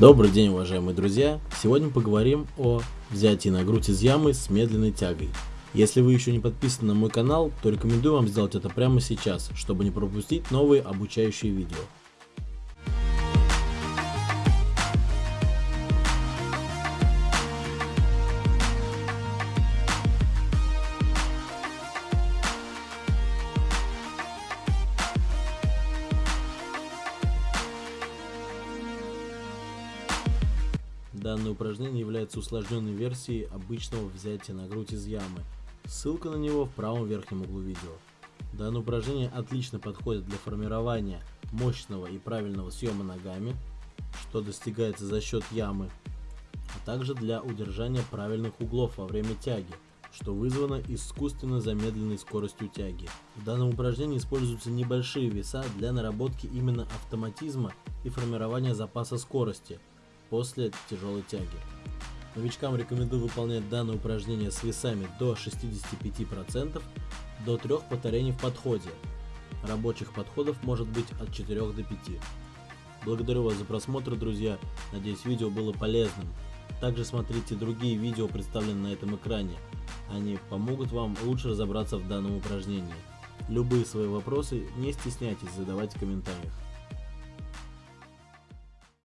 Добрый день, уважаемые друзья! Сегодня поговорим о взятии на грудь из ямы с медленной тягой. Если вы еще не подписаны на мой канал, то рекомендую вам сделать это прямо сейчас, чтобы не пропустить новые обучающие видео. Данное упражнение является усложненной версией обычного взятия на грудь из ямы. Ссылка на него в правом верхнем углу видео. Данное упражнение отлично подходит для формирования мощного и правильного съема ногами, что достигается за счет ямы, а также для удержания правильных углов во время тяги, что вызвано искусственно замедленной скоростью тяги. В данном упражнении используются небольшие веса для наработки именно автоматизма и формирования запаса скорости – после тяжелой тяги. Новичкам рекомендую выполнять данное упражнение с весами до 65% до 3 повторений в подходе. Рабочих подходов может быть от 4 до 5. Благодарю вас за просмотр, друзья. Надеюсь, видео было полезным. Также смотрите другие видео, представленные на этом экране. Они помогут вам лучше разобраться в данном упражнении. Любые свои вопросы не стесняйтесь задавать в комментариях.